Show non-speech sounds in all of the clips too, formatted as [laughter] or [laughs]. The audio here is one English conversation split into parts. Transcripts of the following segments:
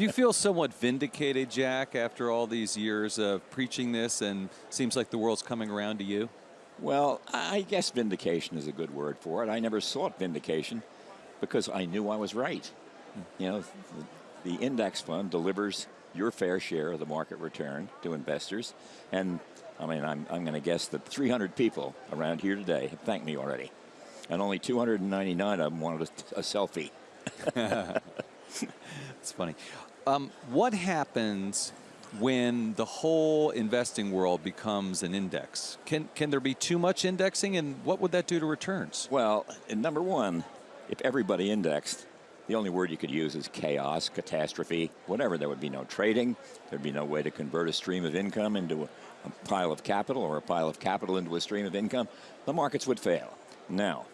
Do you feel somewhat vindicated, Jack, after all these years of preaching this and seems like the world's coming around to you? Well, I guess vindication is a good word for it. I never sought vindication because I knew I was right. You know, the, the index fund delivers your fair share of the market return to investors. And I mean, I'm, I'm going to guess that 300 people around here today have thanked me already. And only 299 of them wanted a, a selfie. [laughs] it's funny. Um, what happens when the whole investing world becomes an index? Can, can there be too much indexing, and what would that do to returns? Well, number one, if everybody indexed, the only word you could use is chaos, catastrophe, whatever. There would be no trading. There'd be no way to convert a stream of income into a, a pile of capital or a pile of capital into a stream of income. The markets would fail. Now,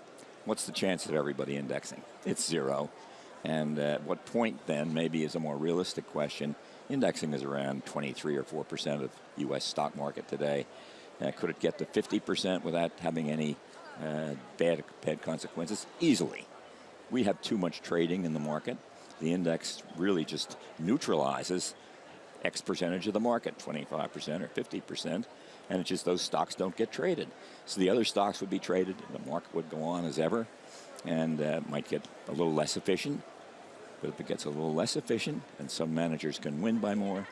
what's the chance of everybody indexing? It's zero. And at what point then, maybe is a more realistic question, indexing is around 23 or 4% of U.S. stock market today. Uh, could it get to 50% without having any uh, bad, bad consequences? Easily we have too much trading in the market. The index really just neutralizes X percentage of the market, 25% or 50%, and it's just those stocks don't get traded. So the other stocks would be traded, and the market would go on as ever, and uh, might get a little less efficient. But if it gets a little less efficient, and some managers can win by more,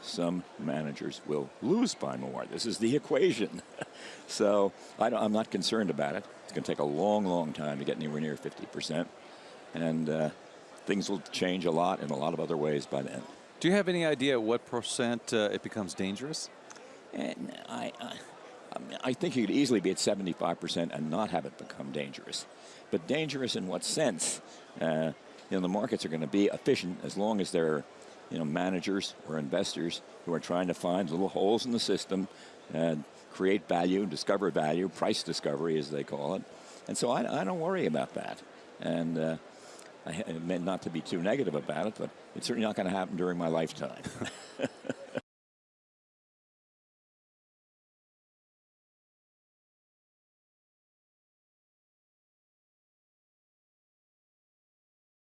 some managers will lose by more. This is the [laughs] equation. [laughs] so I am not concerned about it. It's going to take a long, long time to get anywhere near 50%. And uh, things will change a lot in a lot of other ways by then. Do you have any idea what percent uh, it becomes dangerous? And I, I, I think you could easily be at 75% and not have it become dangerous. But dangerous in what sense? Uh, you know, the markets are going to be efficient as long as there are you know, managers or investors who are trying to find little holes in the system and create value, discover value, price discovery as they call it. And so I, I don't worry about that. And uh, I meant not to be too negative about it, but it's certainly not going to happen during my lifetime. [laughs]